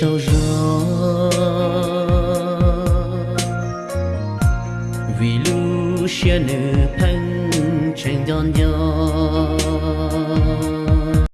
trao gió. Vì lu xe nữ thân tranh giòn nhau